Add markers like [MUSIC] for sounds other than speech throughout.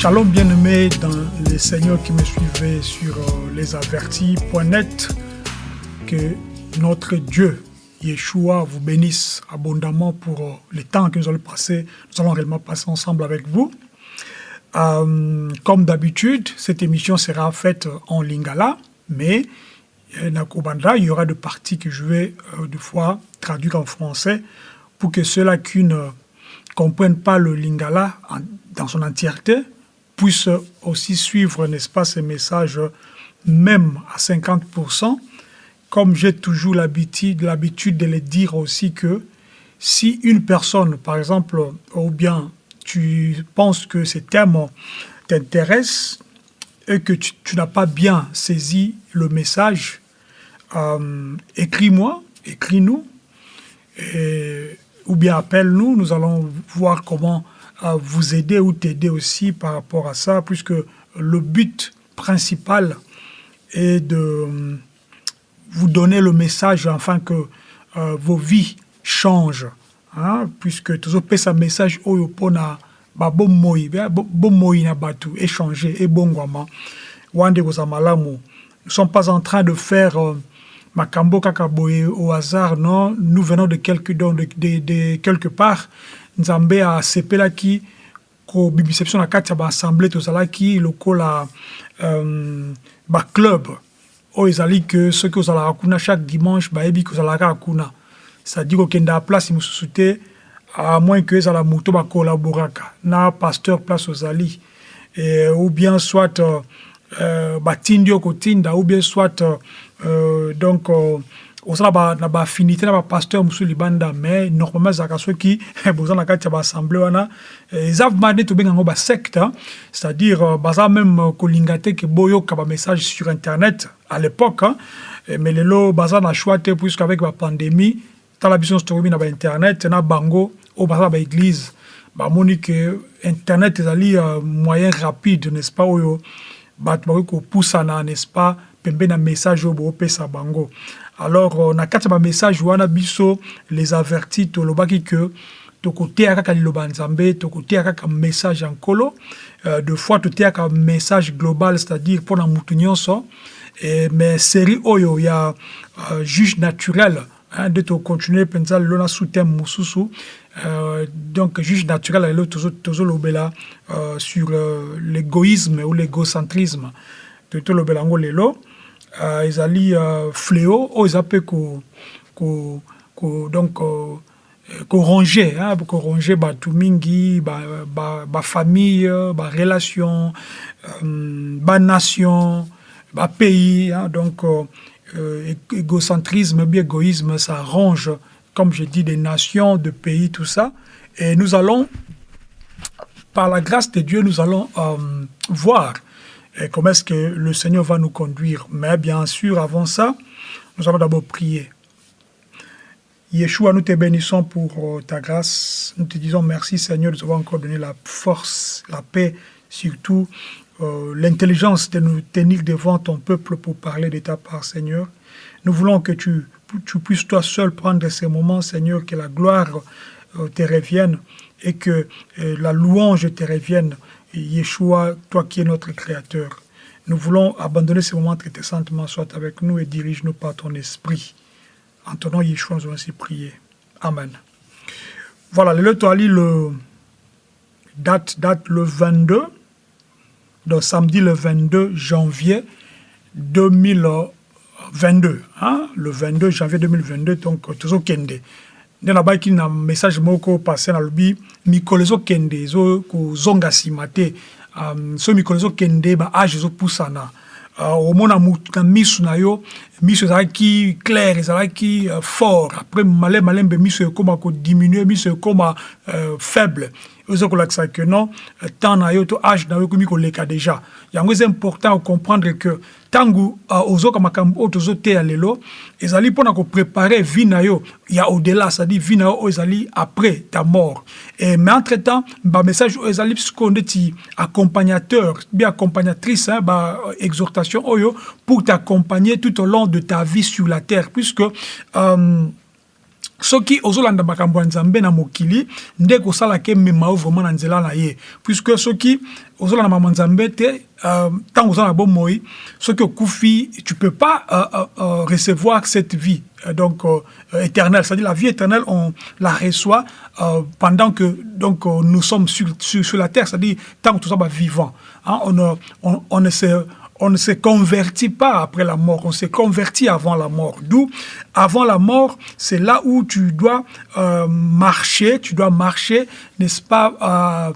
Shalom bien-aimés dans les seigneurs qui me suivaient sur euh, lesavertis.net. Que notre Dieu, Yeshua, vous bénisse abondamment pour euh, le temps que nous allons passer. Nous allons réellement passer ensemble avec vous. Euh, comme d'habitude, cette émission sera faite en lingala, mais il y aura des parties que je vais de fois traduire en français pour que ceux-là qui ne comprennent pas le lingala dans son entièreté puissent aussi suivre, n'est-ce pas, ces messages, même à 50%, comme j'ai toujours l'habitude de les dire aussi que si une personne, par exemple, ou bien tu penses que ces thèmes t'intéressent et que tu, n'as pas bien saisi le message, euh, écris-moi, écris-nous, ou bien appelle-nous, nous allons voir comment à vous aider ou t'aider aussi par rapport à ça, puisque le but principal est de euh, vous donner le message afin que euh, vos vies changent. Hein, puisque toujours un message oyo pona ba bomoi na batu échanger et bongwama wande malamu. Nous sommes pas en train de faire euh, makambo kakaboye au hasard non. Nous venons de quelque de, de, de quelque part nzambe asepelaki kobimisa biso na kati ya baassemble tozalaki lokola um, baclub oyo ezali ke soki ozalaka kuna chaque dimanche bayebi kozalaka kuna c'est-à-dire kokenda place mosusu te à moins que ezala moto bakolaboraka na pasteur place ozali. E, ou bien soit uh, uh, batindi yo kotinda ou bien soit uh, donc uh, osala ba, na baaffinité na bapasteur mosusu libanda mais normalement ezalaka soki [LAUGHS] boza na baassemble wana nde tobenga yango basecte c'est-à-dire euh, baza même boyoka bamessage sur internet à l'époque mais lelo baza na choix te puisque avec bapandémie tala biso tokomi na bango oyo baza na baeglise bamoni ke internet ezali uh, moyen rapide n'est-ce pas oyo bato bakoki kopusana n'est-ce pas pembeni na message oyo boopesa bango. Alors euh, na kati ya bamessage wana biso les avertis tolobaki ke tokoteya kaka liloba nzambe tokoteya kaka message ya nkolo. Euh, de fois toteyaka message global c'est-à-dire mpona mutu nyonso. Mais série oyo ya euh, juge naturel nde tocontinue mpenza lelo na sous-thème mosusu. Euh, donc juge naturel lelo tozolobela euh, sur euh, l'égoïsme ou l'égocentrisme. Tolobela yango lelo uh, ezali uh, fléau. Oyo eza mpe donc uh, korange hein, korange bato mingi bafamille ba, ba barelation um, banation bapays hein, donc euh, égocentrisme égoïsme ça range comme je dis des nations de pays tout ça. Et nous allons par la grâce de Dieu nous allons voir et comment est-ce que le Seigneur va nous conduire? Mais bien sûr, avant ça, nous allons d'abord prier. Yeshua, nous te bénissons pour euh, ta grâce. Nous te disons merci Seigneur de nous avoir encore donné la force, la paix, surtout euh, l'intelligence de nous tenir devant ton peuple pour parler de ta part, Seigneur. Nous voulons que tu, puisses toi seul prendre ces moments, Seigneur, que la gloire euh, te revienne et que la louange te revienne Yeshua, toi qui es notre Créateur, nous voulons abandonner ce moment très saintement, soit avec nous et dirige-nous par ton esprit. En ton nom, Yeshua, nous allons ainsi prier. Amen. Voilà, le Toali, le date, date le 22, donc samedi le 22 janvier 2022. Hein? Le 22 janvier 2022, donc, toujours Kende. Nde nabaki na message moko passe nalobi mikolo ezokende ezokozonga nsima te. Um, so mikolo ezokende baage ezopusana. Uh, omona na miso na yo miso ezalaki clair ezalaki uh, fort. Après malembe malembe miso ekóma kodiminue miso ekóma uh, faible oza kolakisa ke non temps na yo to age na yo ekomi koleka déjà. Yango eza important ocomprendre que ntango uh, ozoka makambo oyo tozoteya lelo ezali mpona koprépare vie na yo ya au-delà c'est-à-dire vie na yo oyo après ta mort. Et, mais entre temps bamessage oyo ezali sikoyo ndeti accompagnateur bien accompagnatrice hein, baexhortation oyo pour t'accompagner tout au long de ta vie sur la terre puisque euh, soki ozolanda makambo ya nzambe na mokili nde kosalaka emema yo vraiment na nzela na ye. Puisque soki ozolanda makambo ya nzambe te ntango euh, oza na bomoi soki okufi tu peux pas uh, uh, recevoir cette vie donc euh, éternelle. C'est-à-dire la vie éternelle on la reçoit euh, pendant que donc nous sommes sur, sur, sur la terre. C'est-à-dire tant que tout ça va vivant hein, on, on, on ne se on ne se convertit pas après la mort, on se convertit avant la mort. D'où, avant la mort, c'est là où tu dois euh, marcher, tu dois marcher, n'est-ce pas, euh,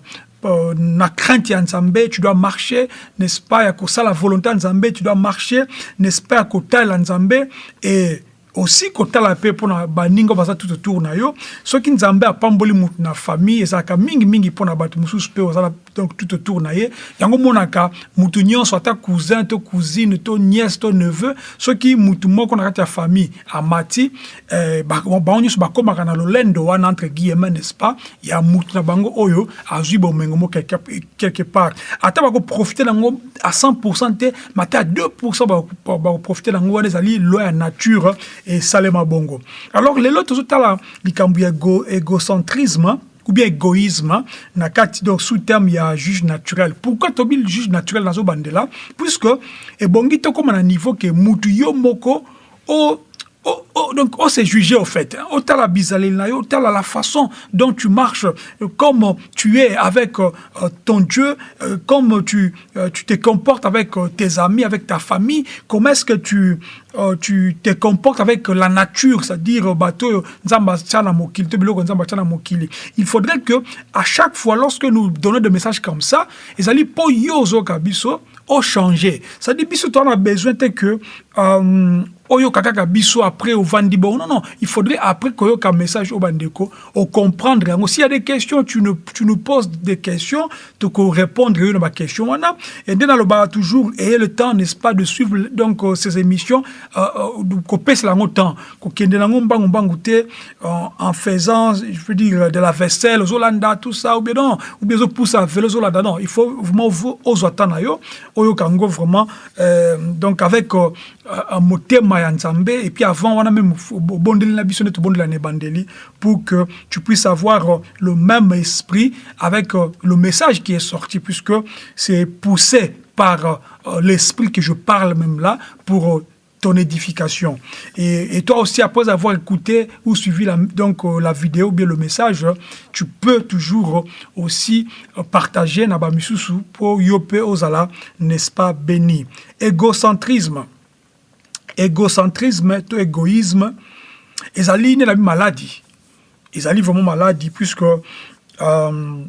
euh, na crainte ya nzambe tu dois marcher n'est-ce pas ya kosala volonté ya nzambe tu dois marcher n'est-ce pas ya kotala nzambe et aussi kotala mpe mpona baninga baza tout autour na yo soki nzambe apamboli motu na famille ezalaka mingimingi mpona bato mosusu mpe ozala donc tout autour na ye. Yango monaka mutu nyonso ata cousin to cousine to nièce to neveu soki mutu moko na kati ya famille amati eh, bango nyonso bakomaka na lolendo wana entre guillemets n'est-ce pas? Ya mutu na bango oyo azwi bomengo mo quelque part. Ata bakoprofite nango à 100 te mate à 2 bakoprofite nango wana ezali loi ya nature esalema bongo. Alors lelo tozotala likambo ya égocentrisme ou bien égoïsme donc sous terme ya juge naturel. Pourquoi tobi juge naturel nazo bandela? Puisque ebongi tokóma na niveau ke mutu yo moko o Oh, oh, donc, oh, c'est jugé au fait. Oh, t'as la bisalina, oh, t'as la façon dont tu marches, euh, comme tu es avec euh, ton Dieu, euh, comme tu, euh, tu te comportes avec euh, tes amis, avec ta famille, comment est-ce que tu, euh, tu te comportes avec la nature, c'est-à-dire, bateau, il faudrait que, à chaque fois, lorsque nous donnons des messages comme ça, ils allaient pour yozo kabiso, au changer. C'est-à-dire, biso, tu as besoin que, euh, oyoka kaka biso après ovandi bon non non il faudrait après koyoka message au bandeko au comprendre s'il y a des questions tu nous tu nous poses des questions tu ko répondre yo na question wana. Et nde nalobaka toujours ayez le temps n'est-ce pas de suivre donc euh, ces émissions euh, euh, kopesa yango temps kokende nango mbangu mbangu te en faisant je veux dire de la vaisselle ozolanda tout ça ou bien non ou bien ozopusa velo ozolanda non il faut vraiment ozwa temps na yo oyoka yango vraiment donc avec euh, motema ya et puis avant même nde tobondela na ebandeli pour que tu puisses avoir le même esprit avec le message qui est sorti puisque c'est poussé par l'esprit que je parle même là pour ton édification. Et, toi aussi, après avoir écouté ou suivi la, donc, euh, la vidéo bien le message, tu peux toujours aussi partager na bamisusu pour yope ozala, n'est-ce pas, béni. Égocentrisme. Égocentrisme, to égoïsme, ezali ne la maladie. Ezali vraiment maladie puisque euh,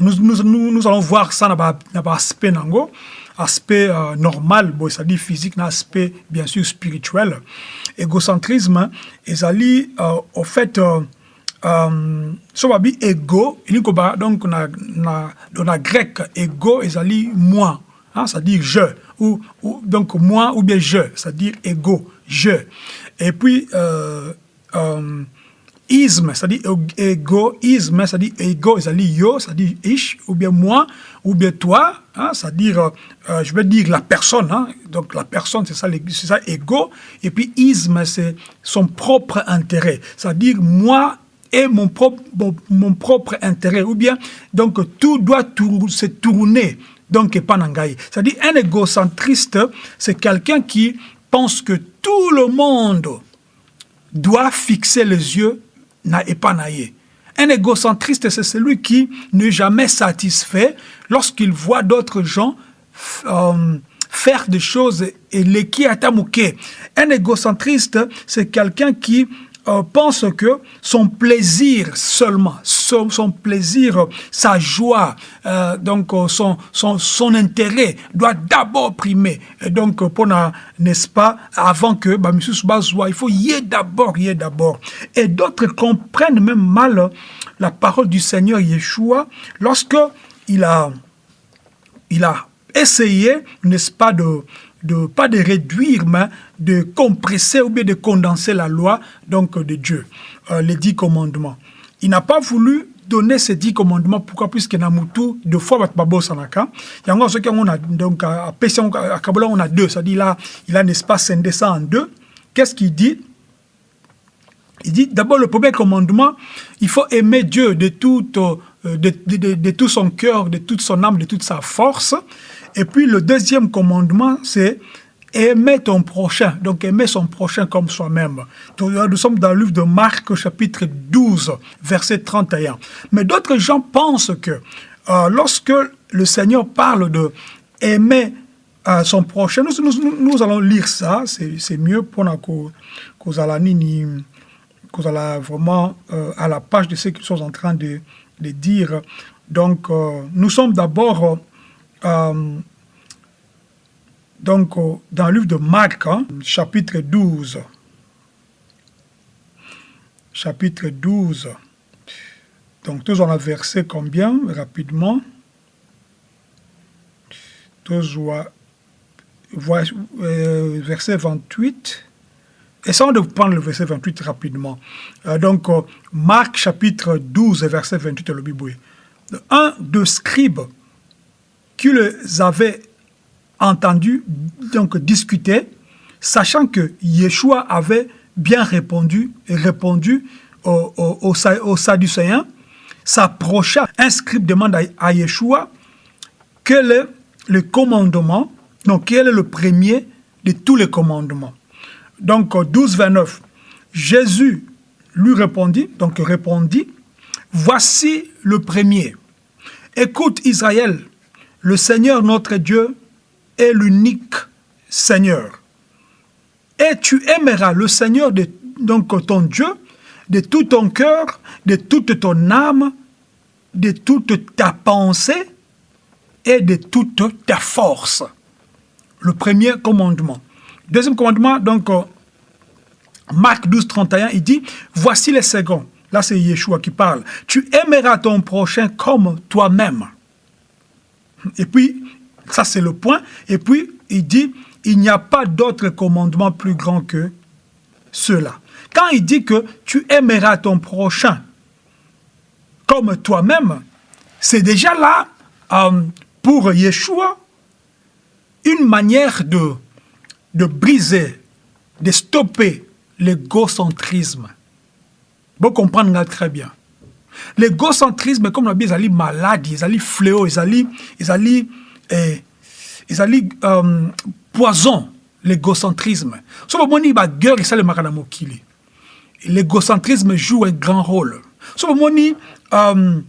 nous, nous, allons voir ça dans l'aspect nango aspect euh, normal, bon, c'est-à-dire physique, un aspect bien sûr spirituel. Égocentrisme, ezali euh, au fait euh, euh, so babi ego ba donc na na dans la grec ego ezali moi hein, c'est-à-dire je ou, donc moi ou bien je c'est-à-dire ego je. Et puis euh, euh, isme, c'est-à-dire égoïsme, c'est-à-dire ego, c'est-à-dire yo, c'est-à-dire ish, ou bien moi, ou bien toi, hein, c'est-à-dire, euh, je vais dire la personne, hein, donc la personne, c'est ça, c'est ça, ego, et puis isme, c'est son propre intérêt, c'est-à-dire moi et mon propre, mon, propre intérêt, ou bien, donc tout doit se tourner, donc. C'est-à-dire, un égocentriste, c'est quelqu'un qui pense que tout le monde doit fixer les yeux na epanaye. Un égocentriste, c'est celui qui n'est jamais satisfait lorsqu'il voit d'autres gens euh, faire des choses et les qui Un égocentriste, c'est quelqu'un qui euh, pense que son plaisir seulement, son, plaisir, sa joie, euh, donc euh, son, intérêt doit d'abord primer. Et donc, pour n'est-ce pas, avant que bah, M. il faut y ait d'abord, y ait d'abord. Et d'autres comprennent même mal la parole du Seigneur Yeshua lorsque il a, il a essayé, n'est-ce pas, de, de, pas de réduire, mais de compresser ou bien de condenser la loi donc de Dieu, euh, les dix commandements. Il n'a pas voulu donner ces dix commandements. Pourquoi? Puisque na mutu deux fois babo sanaka. Yango ce qu'on a donc à Kabbalah on a deux. C'est-à-dire il a n'est-ce pas scindé ça en deux. Qu'est-ce qu'il dit? Il dit d'abord le premier commandement, il faut aimer Dieu de tout, euh, de, tout son cœur, de toute son âme, de toute sa force. Et puis le deuxième commandement, c'est aimer ton prochain, donc aimer son prochain comme soi-même. Nous sommes dans le livre de Marc, chapitre 12, verset 31. Mais d'autres gens pensent que euh, lorsque le Seigneur parle de aimer euh, son prochain, nous, allons lire ça, c'est mieux pour nous vraiment euh, à la page de ce qu'ils sont en train de, de dire. Donc, nous sommes d'abord donc, dans le livre de Marc, hein, chapitre 12, chapitre 12, donc tous on a versé combien, rapidement? Tous euh, verset 28, essayons de prendre le verset 28 rapidement. Euh, donc, euh, Marc chapitre 12, verset 28, le Bible. Un de scribes qui les avait entendu donc discuter, sachant que Yeshua avait bien répondu, répondu aux, aux, s'approcha, un scribe demande à, Yeshua quel est le commandement, donc quel est le premier de tous les commandements. Donc 12, 29, Jésus lui répondit, donc répondit, voici le premier. Écoute Israël, le Seigneur notre Dieu est l'unique Seigneur. Et tu aimeras le Seigneur, donc ton Dieu, de tout ton cœur, de toute ton âme, de toute ta pensée et de toute ta force. Le premier commandement. Deuxième commandement, donc, euh, Marc 12, 31, il dit, voici les seconds. Là, c'est Yeshua qui parle. Tu aimeras ton prochain comme toi-même. Et puis, ça, c'est le point. Et puis, il dit, il n'y a pas d'autre commandement plus grand que cela. Quand il dit que tu aimeras ton prochain comme toi-même, c'est déjà là, euh, pour Yeshua, une manière de, de briser, de stopper l'égocentrisme. Vous comprenez très bien. L'égocentrisme, comme on a dit, ils malade, ils fléau, ils ils eh, ezali um, poison. L'égocentrisme. So bomoni baguerre esalemaka na mokili l'égocentrisme joue un grand rôle. So bomoni um,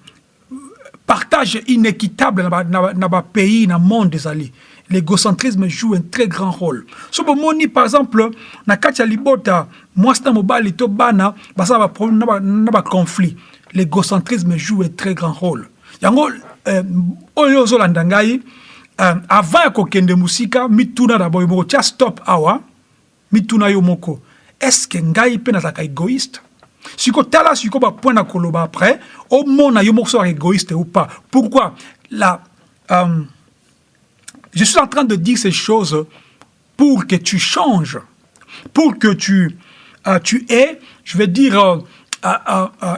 partage inéquitable na bapays na, na, na monde ezali l'égocentrisme joue un très grand rôle. So bomoni par exemple na kati ya libota mwasi na mobali to bana baza baproblème na baconflit l'égocentrisme joue un très grand rôle. Yango euh, oyo ozolanda ngai uh, avant ya kokende musika mituna d'abord moko tia stop awa. Mituna yo moko. Estce ngai mpe nazalaka égoïste? Siko tala siko bapoint na koloba après omona yo moko soka égoïste ou pas? Pourquoi? La um, je suis en train de dire ces choses pour que tu changes pour que tu uh, tu aies je vais dire uh,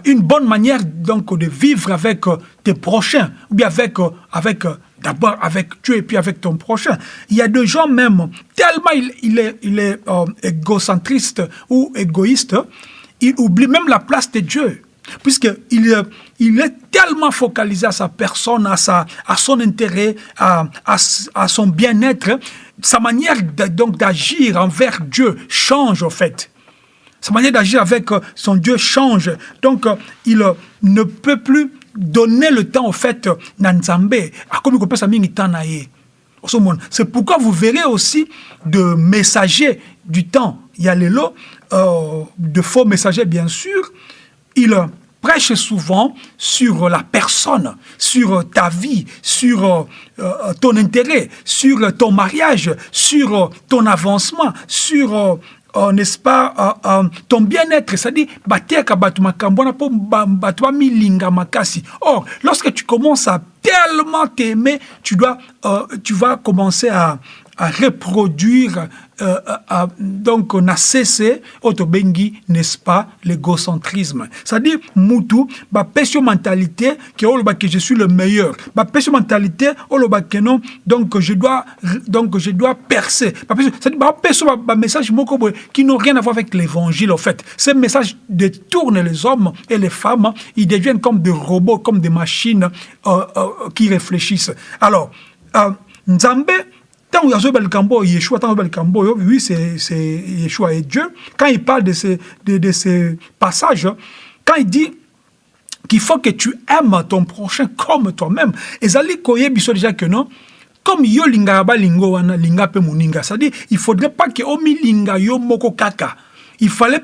une bonne manière donc de vivre avec tes prochains ou bien avec avec d'abord avec Dieu et puis avec ton prochain. Il y a des gens même, tellement il, est, il est euh, égocentriste ou égoïste, il oublie même la place de Dieu. Puisqu'il il est tellement focalisé à sa personne, à, sa, à son intérêt, à, à, son bien-être, sa manière donc d'agir envers Dieu change en fait. Sa manière d'agir avec euh, son Dieu change. Donc, euh, il ne peut plus donner le temps au fait na nzambe. Akomi kopesa mingi temps na ye. C'est pourquoi vous verrez aussi de messagers du temps. Il euh, de faux messagers bien sûr. Ils prêchent souvent sur la personne, sur ta vie, sur euh, ton intérêt, sur ton mariage, sur ton avancement, sur euh, n'est-ce pas, euh, euh, ton bien-être, c'est-à-dire, makasi. Or, lorsque tu commences à tellement t'aimer, tu dois, tu vas commencer à, à reproduire euh, euh, donc on a cessé n'est-ce pas l'égocentrisme. C'est-à-dire ba pesio mentalité que je suis le meilleur. Pesio mentalité que non donc je dois donc je dois percer. C'est-à-dire ba message qui n'ont rien à voir avec l'évangile en fait. Ces messages détournent les hommes et les femmes ils deviennent comme des robots comme des machines euh, qui réfléchissent. Alors Nzambe Tant Yeshua, oui, c'est Yeshua et Dieu. Quand il parle de ces, de, de ces passages, quand il dit qu'il faut que tu aimes ton prochain comme toi-même, et Zali Koye Biso déjà que non, comme yo linga ba lingo wana linga pe muninga, c'est-à-dire il faudrait pas que omi linga yo moko kaka. Il fallait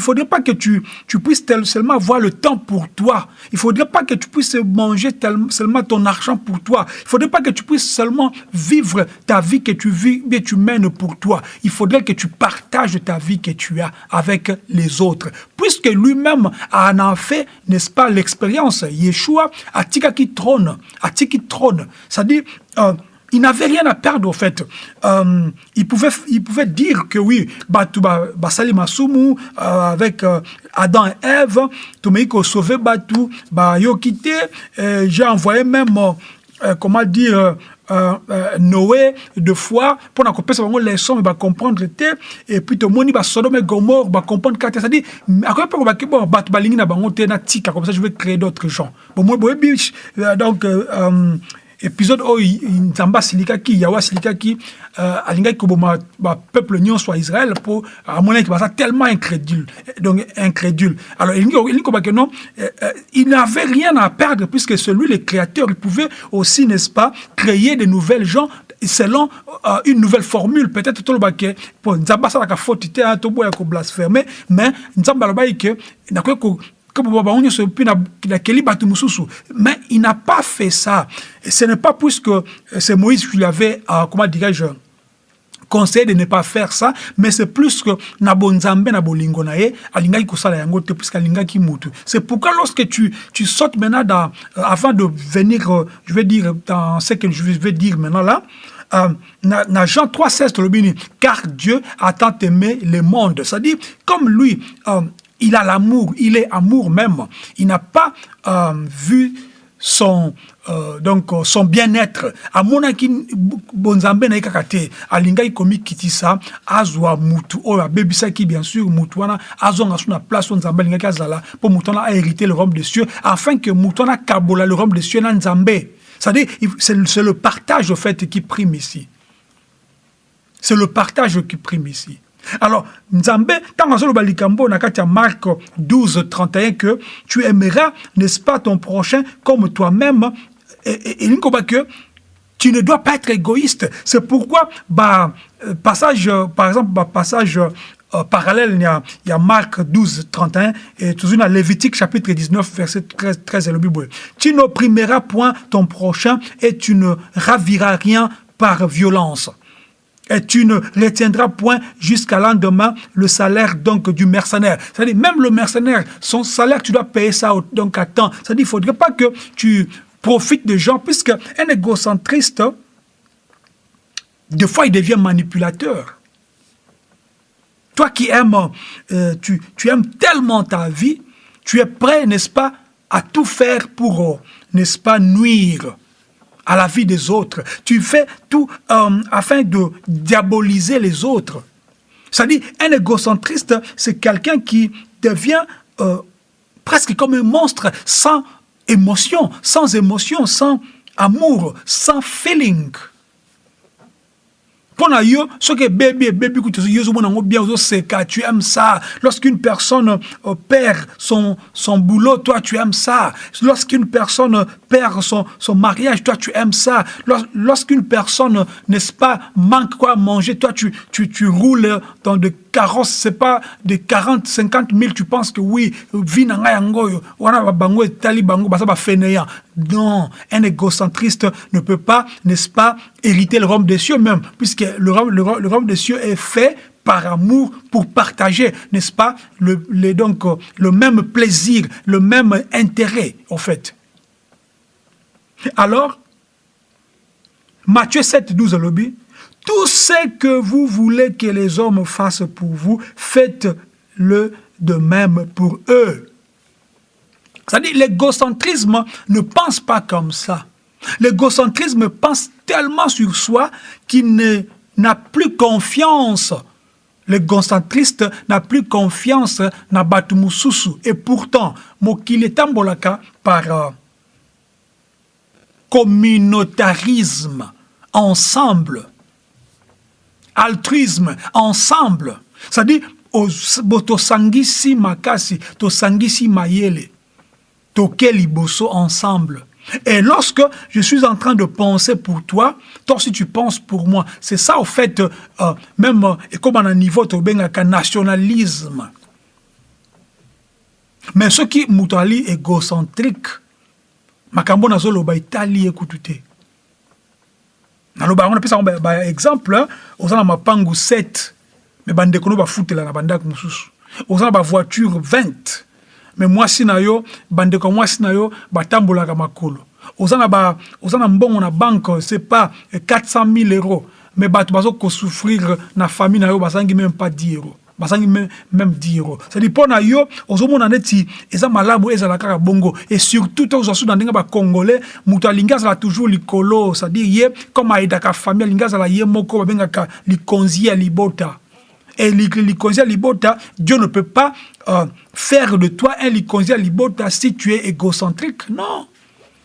faudrait pas que tu, puisses seulement avoir le temps pour toi. Il faudrait pas que tu puisses manger seulement ton argent pour toi. Il faudrait pas que tu puisses seulement vivre ta vie que tu vis, et tu mènes pour toi. Il faudrait que tu partages ta vie que tu as avec les autres. Puisque lui-même en a fait, n'est-ce pas, l'expérience. Yeshua a qui trône, trône. Il n'avait rien à perdre au fait. Euh, il, pouvait, il pouvait dire que oui, Batu Basali Masumu, euh, avec euh, Adam et Ève, Tomeiko sauvé Batu, bah, yo quitté, j'ai envoyé même, comment dire, Noé de foi pour qu'on puisse les sons et comprendre et puis le monde va Sodome et Gomorre va comprendre que c'est-à-dire à quoi peut que bon bat balingi na bango te na comme ça je vais créer d'autres gens bon moi donc épisode oyo nzambe asilikaki yawe asilikaki uh, alingaki koboma bapeuple nyonso ya israel mpo amonaki baza tellement incrédule. Donc incrédule. Alors elingi kobaki non euh, euh, il n'avait rien à perdre puisque celui le créateur il pouvait aussi n'est-ce pas créer de nouvelles gens selon euh, une nouvelle formule. Peut-être tolobake po nzambe asalaka faute te toboya koblaspheme mais nzambe alobaki ke nakoki mais il n'a pas fait ça. Ce n'est pas puisque euh, c'est Moïse qui lui avait, euh, comment dirais-je, conseillé de ne pas faire ça, mais c'est plus que Nabonzambe yango te. C'est pourquoi lorsque tu, tu sautes maintenant dans, euh, avant de venir, je vais dire, dans ce que je vais dire maintenant là, euh, dans Jean 3,16, car Dieu a tant aimé le monde. C'est-à-dire, comme lui, il a l'amour, il est amour même. Il n'a pas euh, vu son euh, donc euh, son bien-être. Amonaki bonzambe na ye kaka te alingaki azwa mutu oyo abebisaki bien sûr mutu wana azonga so place oyo nzambe alingaki azala mpo mutu wana ahérité le royaume des cieux. Afin que mutu wana akabola le royaume des cieux na nzambe. C'est-à-dire c'est le partage au fait qui prime ici. C'est le partage qui prime ici alors, Nzambe, tant azoloba likambo na kati Marc 12, 31, que tu aimeras, n'est-ce pas, ton prochain comme toi-même, et, et, que tu ne dois pas être égoïste. C'est pourquoi, bah, euh, passage, par exemple, bah, passage euh, parallèle, il y, a, il y, a, Marc 12, 31, et toujours dans Lévitique chapitre 19, verset 13, 13 et le Bible. Tu n'opprimeras point ton prochain et tu ne raviras rien par violence et tu ne retiendras point jusqu'à lendemain le salaire donc du mercenaire. C'est-à-dire, même le mercenaire, son salaire, tu dois payer ça donc à temps. C'est-à-dire, ne faudrait pas que tu profites des gens, puisque un égocentriste, des fois, il devient manipulateur. Toi qui aimes, euh, tu, tu aimes tellement ta vie, tu es prêt, n'est-ce pas, à tout faire pour, n'est-ce pas, nuire à la vie des autres. Tu fais tout euh, afin de diaboliser les autres. C'est-à-dire, un égocentriste, c'est quelqu'un qui devient euh, presque comme un monstre sans émotion, sans émotion, sans amour, sans feeling yo bien tu aimes ça. Lorsqu'une personne euh, perd son son boulot toi tu aimes ça. Lorsqu'une personne perd son son mariage toi tu aimes ça. Lorsqu'une personne n'est-ce pas manque quoi manger toi tu tu tu roules dans de carrosse, c'est pas de 40, 50 000, tu penses que oui, non, un égocentriste ne peut pas, n'est-ce pas, hériter le royaume des cieux même, puisque le royaume, des cieux est fait par amour pour partager, n'est-ce pas, le, le même plaisir, le même intérêt, en fait. Alors, Matthieu 7, 12, lobby, tout ce que vous voulez que les hommes fassent pour vous, faites-le de même pour eux. C'est-à-dire, l'égocentrisme ne pense pas comme ça. L'égocentrisme pense tellement sur soi qu'il n'a plus confiance. L'égocentriste n'a plus confiance dans Batumususu. Et pourtant, Mokile Tambolaka, par euh, communautarisme, ensemble, altruisme, ensemble, c'est-à-dire, tosangisi makasi, tosangisi mayele, toke liboso ensemble. Et lorsque je suis en train de penser pour toi, toi aussi tu penses pour moi. C'est ça, au fait, euh, même euh, comme à un niveau, as nationalisme. Mais ce qui est égocentrique, makambo nazoloba etali ekutu te naloba yango napesa yango na mapangu 7 me bandeko no bafutela na bandako na bavoiture 20 me mwasi na yo bandeko makolo. Oza na, c'est pas 400 000 euros me bato bazokosouffrir na famille na même pas 10 euros basangi même 10 euros c'est-à-dire na yo ozomona neti eza malamu ezala kaka bongo. Et surtout to ozwa su na ndenge bacongolais moto alingi azala toujours likolo. C'est-à-dire ye comme ayedaka famille alingi azala ye moko babengaka likonzi ya libota. Et likonzi libota dieu ne peut pas euh, faire de toi un likonzi libota si tu es égocentrique. Non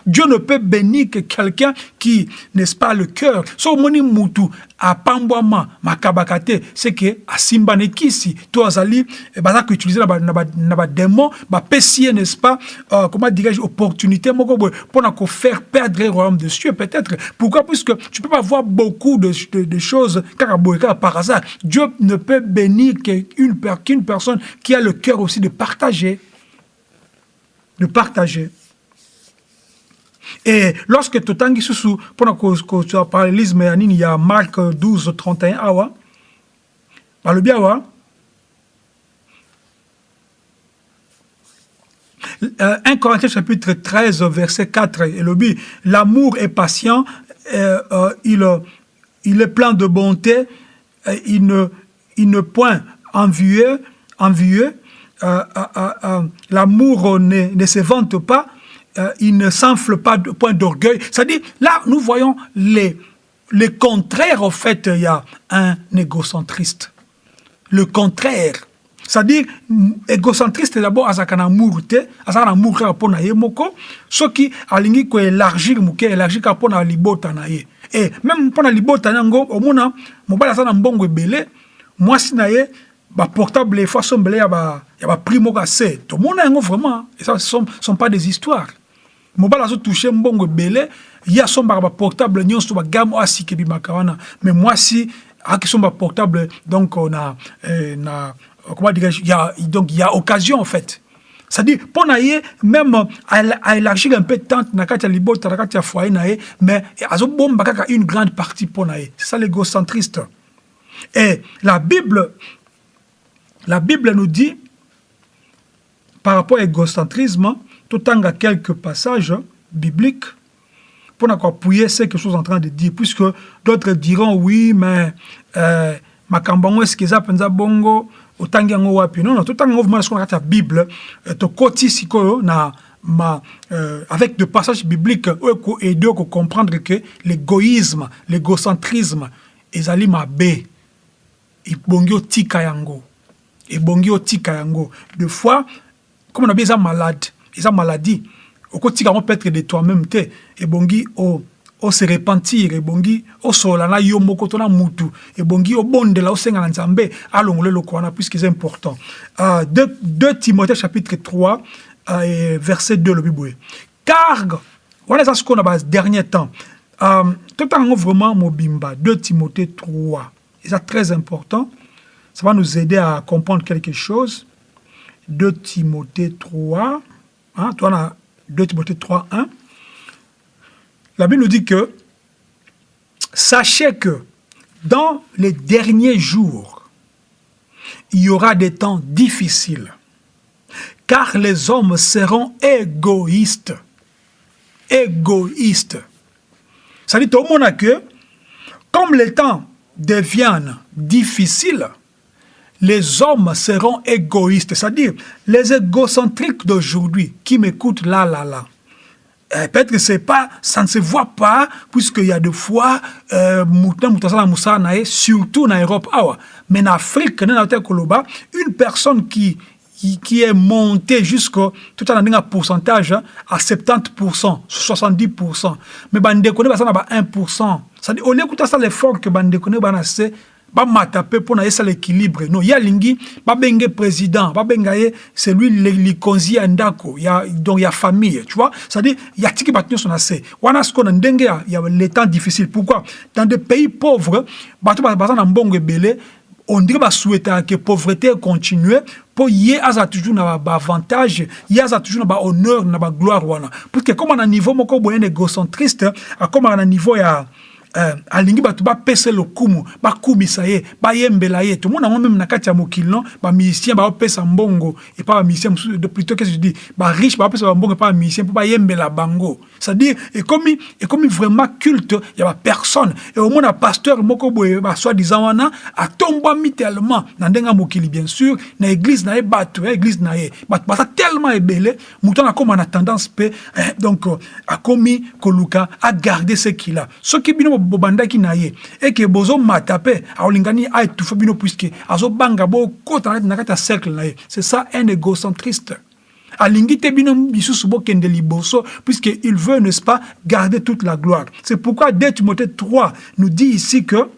Dieu ne peut bénir que quelqu'un qui, n'est-ce pas, le cœur. So moni mutu apambwama makabakate c'est que asimba nekisi to azali eh, baza ko utiliser na na ba démon ba pesier n'est-ce pas euh, comment dirais-je opportunité pour na faire perdre le royaume de Dieu peut-être. Pourquoi? Puisque tu peux pas voir beaucoup de, choses par hasard. Dieu ne peut bénir qu'une personne qui a le cœur aussi de partager. De partager et lorsque totangi susu mpona kozwa parallélisme ya nini ya mark 12 31 awa balobi awa 1 Corinthiens chapitre 13 verset 4 elobi l'amour est patient euh, euh, il, il est plein de bonté il ne, il point envieux, envieux euh, euh, euh, l'amour ne, ne se vante pas euh, il ne s'enfle pas de point d'orgueil. C'est-à-dire, là, nous voyons les, les contraires, en fait, il y a un égocentriste. Le contraire. C'est-à-dire, égocentriste d'abord, azaka na amour te, azaka na amour kaka mpona ye moko, soki alingi ko élargir muke, élargir kaka mpona libota na ye. Et même mpona libota yango, omona, mobali aza na mbongo ebele, mwasi na ye, ba portable fois sombele ya ba ya ba prix moko ase. Tomona yango vraiment, et ça ce sont, sont pas des histoires. Mobali azotouche mbongo ebele. Ye asombaka baportable nyonso bagame oyo asika ebimaka wana. Mais mwasi akisomba portable donc na, eh, na comment dirais-je donc il y a occasion en fait. C'est-à-dire mpo na ye même aélargir un peu tente na kati ya libota na kati ya foyer na ye mais azobomba kaka une grande partie mpo na ye. C'est ça l'égocentriste. Et la bible la bible nous dit par rapport à l'égocentrisme totanga quelques passages bibliques pour appuyer ce que je suis en train de dire, puisque d'autres diront oui, mais euh, makambango est-ce qu'ils appellent bongo otangi yango wapi? Non non totanga vraiment ce la bible euh, to koti na ma euh, avec des passages bibliques oyo aider ko comprendre que l'égoïsme l'égocentrisme ezali mabe. Ebongi otika yango. Ebongi otika yango. De fois comme on a bien malade eza maladie. Okotika yango peut-être de toi-même te ebongi o ose repentir ebongi osola na yo moko to na mutu ebongi obondela osenga na nzambe alongola eloko wana puisque eza important. Uh, 2, 2 timothée chapitre 3 uh, verset 2 lobi boye car wana eza sikoyo na badernier temps. Um, totanga yango vraiment mobimba 2 timothée 3 eza très important ça va nous aider à comprendre quelque chose. 2 timothée 3 Hein, toi, on 2 Timothée 3, 1. La Bible nous dit que sachez que dans les derniers jours, il y aura des temps difficiles, car les hommes seront égoïstes. Égoïstes. Ça dit au monde que, comme les temps deviennent difficiles, les hommes seront égoïstes. C'est-à-dire, les égocentriques d'aujourd'hui qui m'écoutent là, là, là, eh, peut-être que c'est pas, ça ne se voit pas, puisqu'il y a des fois, euh, surtout en Europe, mais en Afrique, une personne qui, qui, est montée jusqu'au, tout en un pourcentage hein, à 70%, 70%, mais bande connaît ça 1%. C'est-à-dire, on écoute ça l'effort que bande connaît, bamata mpe mpo na ye esala équilibre no ye alingi babenge président babenga ye c'est lui likonzi ya ndako ya, donc ya famille tu vois. C'est-à-dire yatiki bato nyonso na se. Wana sikoyo na ndenge ya, ya les temps difficile. Pourquoi? Dans des pays pauvres bato baza na mbongo ebele on dirait basouhaitaka que pauvreté continue mpo ye aza toujours na baavantage ye aza toujours na bahonneur na bagloire wana. Parce que comme na niveau moko boye na égocentriste akomaka na niveau ya uh, alingi bato bapesa lokumu bakumisa ye bayembela ye. Tomona yango meme na kati ya mokili no bamusicien baopesa mbongo epa bamusicien mosusu plutôt qu'est-ce je dis? Bariche baopesa bambongo epa bamusicien mpo bayembela bango. C'est-à-dire ekomi ekomi vraiment culte ya bapersone e omona pasteur moko boye basoi-disant wana atombwami tellement na ndenge mokili bien sûr na église na ye bato ya église na ye. Bato baza tellement ebele moto wana akóma na tendance mpe eh, donc akomi koluka agarde ce qu'il a. Soki bino bobandaki na eke bino na na c'est ça un égocentriste. Alingi te bino lisusu bokende liboso puisque il veut n'est-ce pas garder toute la gloire. C'est pourquoi 2 Timothée 3 nous dit ici que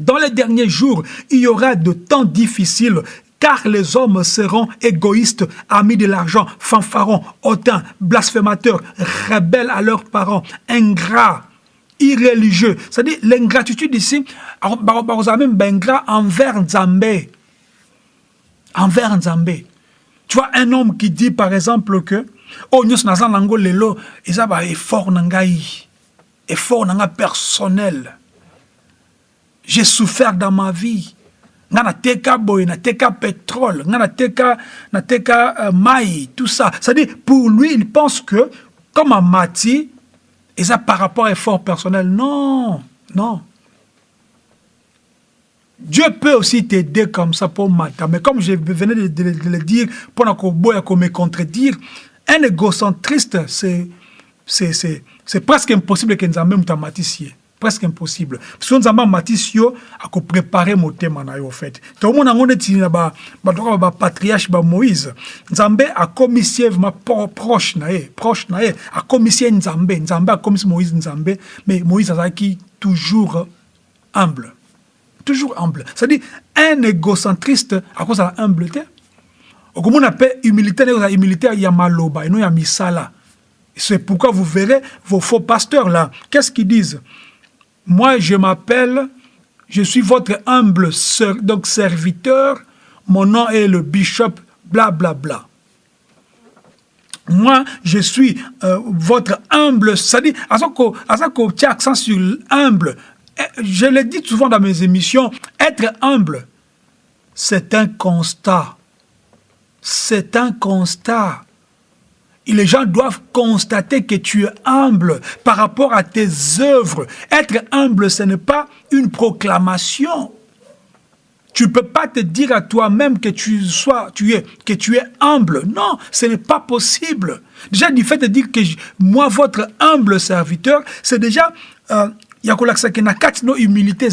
dans les derniers jours, il y aura de temps difficiles car les hommes seront égoïstes, amis de l'argent, fanfarons, hautains, blasphémateurs, rebelles à leurs parents, ingrats, irréligieux. C'est-à-dire, l'ingratitude ici, ingrat envers Nzambé. Envers Nzambé. Tu vois, un homme qui dit, par exemple, que Oh, nous sommes dans lelo, ils ont effort nangai, effort nanga personnel. J'ai souffert dans ma vie. nga nateka boye nateka pétrole nga nateka nateka uh, mai tout ça c'est-à-dire pour lui il pense que comme amati et ça par rapport à effort personnel. Non, non. Dieu peut aussi t'aider comme ça pour matin. Mais comme je venais de, le dire, pour me contredire, un égocentriste, c'est presque impossible que nous ayons même presque impossible. So nzambe amatisi yo akoprépare motema na yo fait. Tomona yango neti na bato kaka bapatriarche bamoïse nzambe akomisi ye vraimen proche na ye proche na ye. Akomisi ye nzambe. Nzambe akomisi moïse nzambe. Mais moïse azalaki toujours humble. Toujours humble. C'est-à-dire un égocentriste akozala humble te. Okomona mpe humilité nde kozala humilité ya maloba eno ya misala. C'est pourquoi vous verrez vos faux pasteurs là. Qu'est-ce qu'ils disent? Moi, je m'appelle, je suis votre humble donc serviteur, mon nom est le bishop, bla bla bla. Moi, je suis euh, votre humble, c'est-à-dire, à ce qu'on tient accent sur humble, eh, je l'ai dit souvent dans mes émissions, être humble, c'est un constat. C'est un constat. Les gens doivent constater que tu es humble par rapport à tes œuvres. Être humble, ce n'est pas une proclamation. Tu ne peux pas te dire à toi-même que tu sois, tu es, que tu es humble. Non, ce n'est pas possible. Déjà, du fait de dire que moi, votre humble serviteur, c'est déjà, il y a humilité.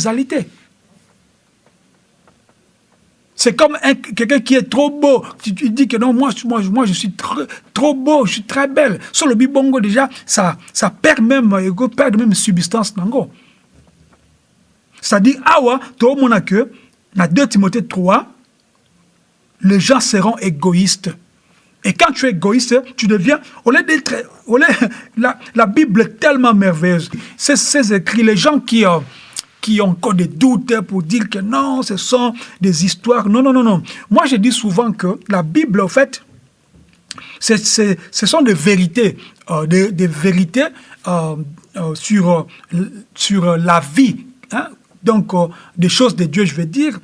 C'est comme quelqu'un qui est trop beau. Tu, dis que non, moi, je suis trop, beau, je suis très belle. Sur le bibongo, déjà, ça, ça perd même, perd même substance. C'est-à-dire, ah ouais, tout le que, dans 2 Timothée 3, les gens seront égoïstes. Et quand tu es égoïste, tu deviens, [LAUGHS] la, la Bible est tellement merveilleuse. C'est ces écrits, les gens qui, euh, qui ont encore des doutes pour dire que non, ce sont des histoires. Non, non, non, non. Moi, je dis souvent que la Bible, en fait, ce sont des vérités, euh, des, vérités euh, euh, sur, sur la vie. Hein? Donc, des choses de Dieu, je veux dire.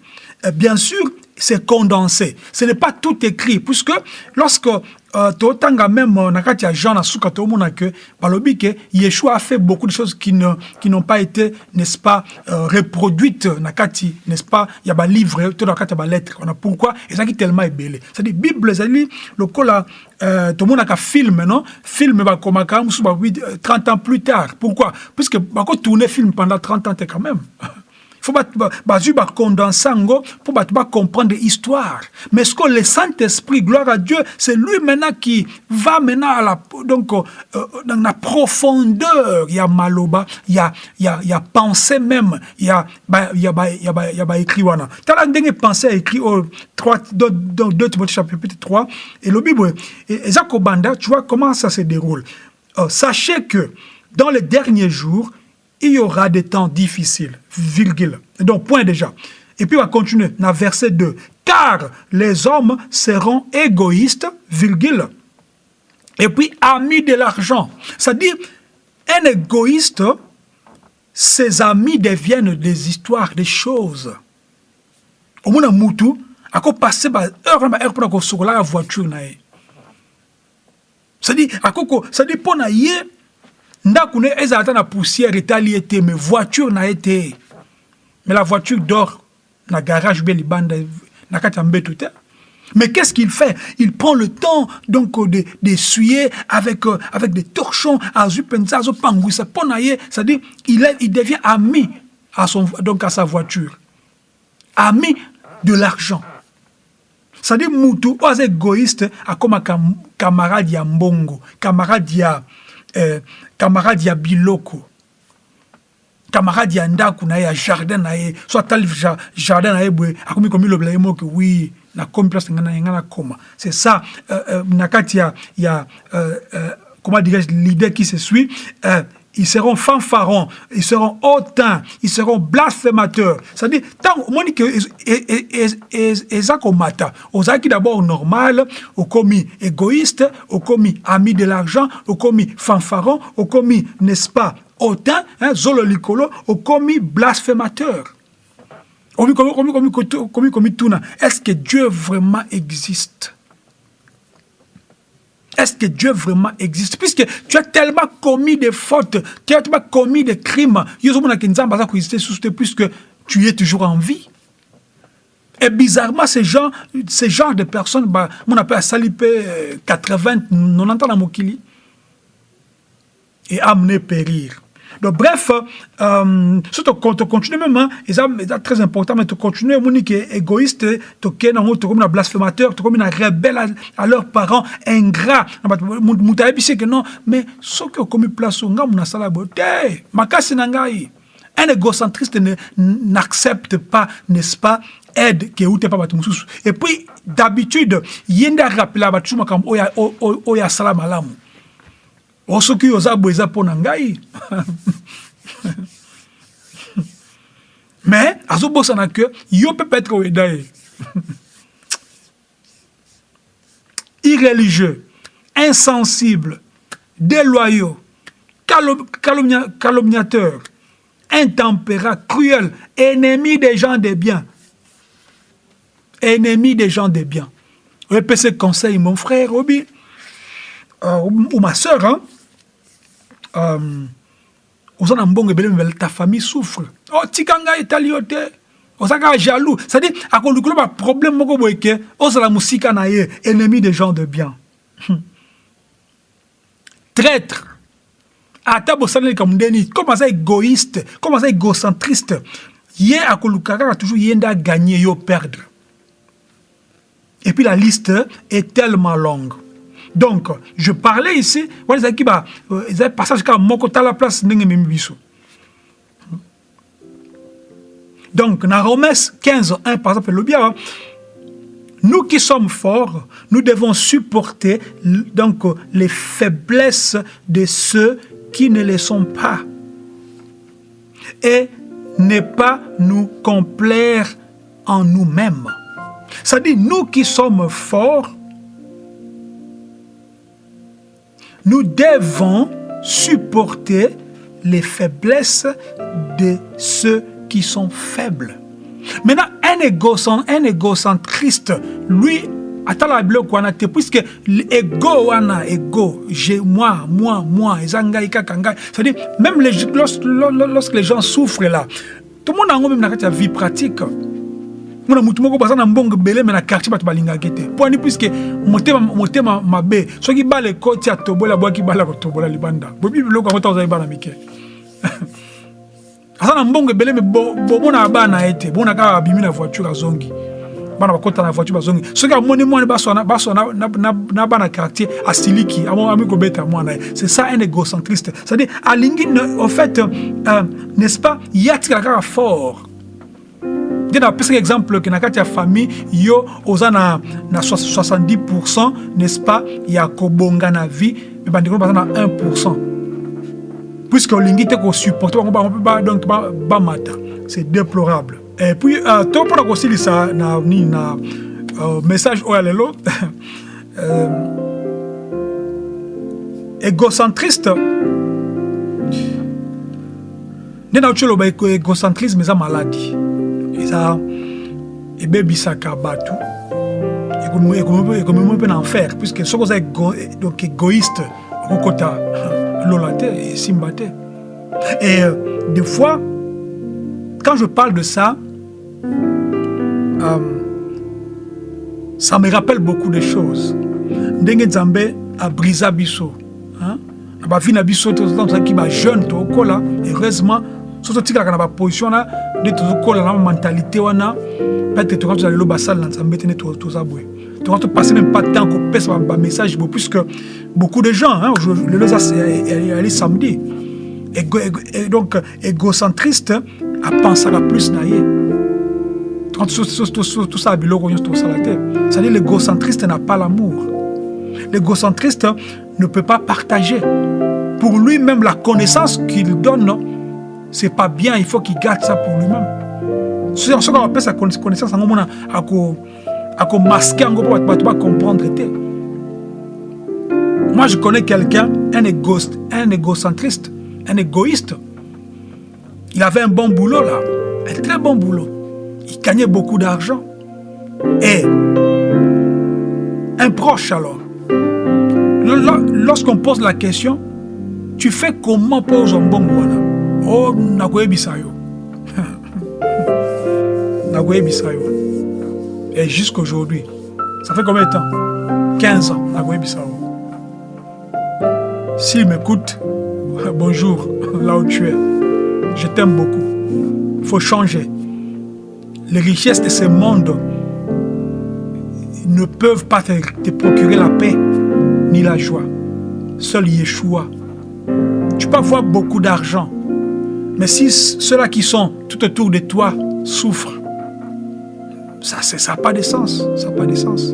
bien sûr, c'est condensé. Ce n'est pas tout écrit, puisque lorsque euh, totanga même euh, na kati ya Jean na suka tomona que balobi que Yeshua a fait beaucoup de choses qui ne qui n'ont pas été n'est-ce pas euh, reproduites na kati n'est-ce pas il y a ba livre to na kati ba lettre on a pourquoi? Qui tellement ébélé. C'est dire bible ezali lokola euh, tomona ka film non? Film ba komaka musu ba 30 ans plus tard. Pourquoi? Puisque ba ko tourner film pendant 30 ans quand même [LAUGHS] faut bazwi bacondense yango pour comprendre l'histoire. Mais ce que le Saint-Esprit gloire à Dieu c'est lui maintenant qui va maintenant donc euh, dans la profondeur. Il y a maloba il y a il y a il pensée même. Il y a il y a il y a il y a écrit wana. Tala ndenge pensée écrit au 3 dans 2 Timothée chapitre 3 et le Bible et Zakobanda tu vois comment ça se déroule. Euh, sachez que dans les derniers jours il y aura des temps difficiles, virgule. Donc, point déjà. Et puis, on va continuer dans verset 2. Car les hommes seront égoïstes, virgule. Et puis, amis de l'argent. C'est-à-dire, un égoïste, ses amis deviennent des histoires, des choses. Au moins, Moutou, à quoi passer, heure, heure, pour la voiture, c'est-à-dire, à quoi, pour ndako ne ezalata na poussière etali ye te mais voiture na ye te mais la voiture dort na garage bien libanda na kati ya mbeto mais qu'est-ce qu'il fait? Il prend le temps donc d'essuyer de, avec euh, avec des torchons azui penza azo pangwisa pona ye c'est-à-dire il est, il devient ami à son donc à sa voiture. Ami de l'argent. C'est-à-dire mutu oyo égoïste akoma cam, camarade ya mbongo camarade ya eh, camarade ya biloko. Camarade ya ndako na ye ya jardin na ye. So atali jardin na ye boye akomi komilobela ye moke wi nakomi place ngai na nakoma c'est ça euh, euh, na kati ya, ya euh, euh, comment dirais-je l'idée qui se suit. Euh, ils seront fanfarons, ils seront hautains, ils seront blasphémateurs. C'est-à-dire, tant que qui d'abord normal, au commis égoïste, au commis ami de l'argent, au commis fanfaron, au commis, n'est-ce pas, hautain, hein, zolo licolo, au commis blasphémateur. Est-ce que Dieu vraiment existe? Est-ce que Dieu vraiment existe Puisque tu as tellement commis des fautes, tu as tellement commis des crimes, puisque tu es toujours en vie. Et bizarrement, ces gens, de personnes, bah, on appelle salipé 80, 90 ans Mokili, et amener périr. Donc, bref, euh, si tu continues même, hein, c'est très important, mais tu continues, tu es égoïste, tu es comme un blasphémateur, es comme un rebelle à, leurs parents, ingrat. Tu que non, mais ce qui est comme place, on a sala beauté. Makasi nangai. Un égocentriste n'accepte pas, n'est-ce pas, aide que ou pas Et puis, d'habitude, yenda rappela batuma comme oya oya sala malamu. O soki oza boye eza mpo ngai? [LAUGHS] Mais azobosana ke yo mpe petre oyeda ye. [LAUGHS] Irreligieux insensible déloyaux calomnia, calomniateur intempérat cruel ennemi des gens de bien ennemi des gens de bien oyepe ce conseil mon frère obi. Euh, ou ma soeur hein euh, oza na mbongo ebele ta famille souffre. Oh, tika ngai etali yo te. Oza jaloux. C'est-à-dire akolukula baproblème moko boye ke ozala mosika na ye ennemi des gens de bien. Traître. Ata bosaleli likambo ndeni comme aza égoïste comme aza égocentriste. Ye akoluka kaka toujours ye nde agagné yo perdre. Et puis la liste est tellement longue donc je parlais ici wana ezalaki ezali passage kaka moko tala place ndenge ememi biso donc na Romains 15 1 par exemple awa nous qui sommes forts, nous devons supporter donc les faiblesses de ceux qui ne le sont pas et ne pas nous complaire en nous-mêmes. C'est-à-dire, nous qui sommes forts, nous devons supporter les faiblesses de ceux qui sont faibles. Maintenant, un, égocentriste, lui, atala biloko wana te puisque ego wana ego j'ai moi moi moi kaka ngai c'est-à-dire même lorsque, les gens souffrent là tout le monde yango même kati ya vie pratique mona mutu moko baza na mbongo ebele me na quartier bato balingaki te. Mpo ani puiske motema mabe soki bala ekoti atobola bwaki bala kotobola libanda. Bobi biloko yango ta ozali bana mike. [LAUGHS] Aza na mbongo ebele me bomona bana ye te. Bomona kaka abimi na voiture azongi bana bakota na voiture bazongi soki amoni mwana basona na bana quartier asiliki ami kobeta mwana ye. C'est ça un égocentriste. C'est-à-dire alingi en fait euh, n'est-ce pas ye atikala kaka fort nde napesaki exemple ke na famille yo oza na, na 70% n'est-ce pas ya kobonga na vie me bandeko baza na 1% puisque olingi te kosupporte donc c'est déplorable. Et puis uh, to mpona kosilisa na na uh, message oyo ya lelo [LAUGHS] uh, égocentriste. Nde nauti oloba égocentrisme eza maladi eza ebebisaka bato ekomemi mpe na enfer puisque soki oza donc égoïste okokota lola te esimba te et euh, des fois quand je parle de ça euh, ça me rappelle beaucoup de choses. Ndenge nzambe abrisa biso na bavi na biso tozalaki bajeune tokola heureusement so totikalaka na baposition wana nde tozokola na mentalité wana. Peut-être toka tozala lelo basala na nzambe te nde toza boye. Toka topase même pas temps kopesa bamessage boye puisque beaucoup de gens hein, lelo ezali samedi. Donc égocentriste apensaka plus na ye. Tosala biloko nyonso tosala te c'est-à-dire l'égocentriste n'a pas l'amour. L'égocentriste ne peut pas partager. Pour lui-même la connaissance qu'il donne c'est pas bien, il faut qu'il garde ça pour lui-même. Ce qu'on appelle sa connaissance, à masquer, à pas comprendre. Moi, je connais quelqu'un, un égoïste, un égocentriste, un égoïste. Il avait un bon boulot là, un très bon boulot. Il gagnait beaucoup d'argent. Et un proche alors, lorsqu'on pose la question, tu fais comment pour un bon boulot oh [LAUGHS] nakoyebisa yo nakoyebisa yo et jusqu'aujourd'hui ça fait combien de temps? 15 ans yo s'il m'écoute [LAUGHS] bonjour [LAUGHS] là où tu es. Je t'aime beaucoup. Il faut changer. Les richesses de ce monde ne peuvent pas te procurer la paix ni la joie. Seul Yeshua. Tu peux avoir beaucoup d'argent mais si ceux-là qui sont tout autour de toi souffrent, ça n'a pas de sens. Ça pas de sens.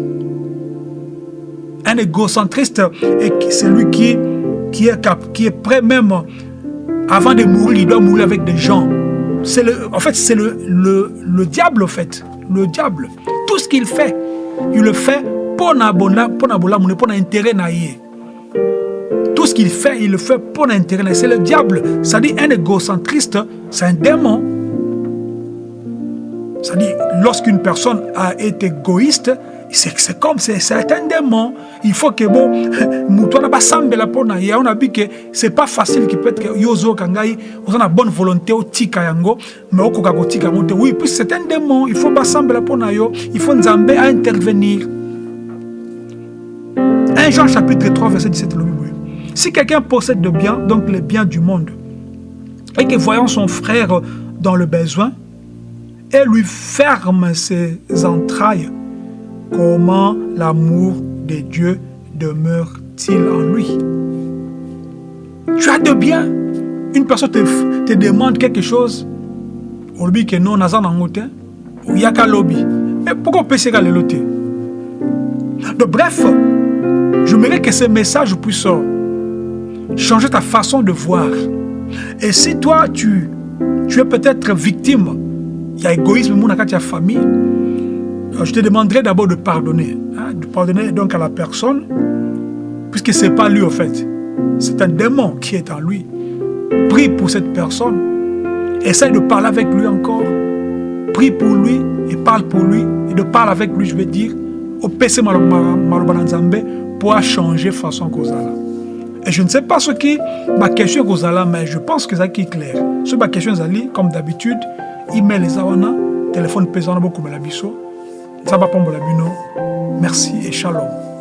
Un égocentriste, c'est lui qui, est, est prêt même, avant de mourir, il doit mourir avec des gens. En fait, c'est le, le, le, diable, en fait. Le diable. Tout ce qu'il fait, il le fait pour pour intérêt tout ce qu'il fait, il le fait pour l'intérêt. C'est le diable. Ça dit un égocentriste, c'est un démon. Ça dit, lorsqu'une personne a été égoïste, c'est comme, c'est un démon. Il faut que, bon, [LAUGHS] on a vu que c'est pas facile qui peut être yozo kangai, on a bonne volonté au tika yango, mais au koka tika monte. Oui, puis c'est un démon. Il faut pas sembler pour yo. Il faut nzambe à intervenir. 1 Jean chapitre 3, verset 17, le si quelqu'un possède de biens, donc les biens du monde, et que voyant son frère dans le besoin, et lui ferme ses entrailles, comment l'amour de Dieu demeure-t-il en lui? Tu as de biens. Une personne te, te demande quelque chose, on lui que non, nazan angote, ou yaka lobby. Mais pourquoi pécher le loté Donc bref, je voudrais que ce message puisse changer ta façon de voir. Et si toi, tu, es peut-être victime, il y a égoïsme dans ta famille, euh, je te demanderai d'abord de pardonner. Hein, de pardonner donc à la personne, puisque ce n'est pas lui en fait. C'est un démon qui est en lui. Prie pour cette personne. Essaye de parler avec lui encore. Prie pour lui et parle pour lui. Et de parler avec lui, je vais dire, opese maloba na nzambe mpo changer façon kozala et je ne sais pas ce qui ma question kozala mais je pense que ezalaki clair. Soki baquestion ezali comme d'habitude email eza wana telefone mpe eza wana bokomela biso. Nzambe apambola bino merci et shalom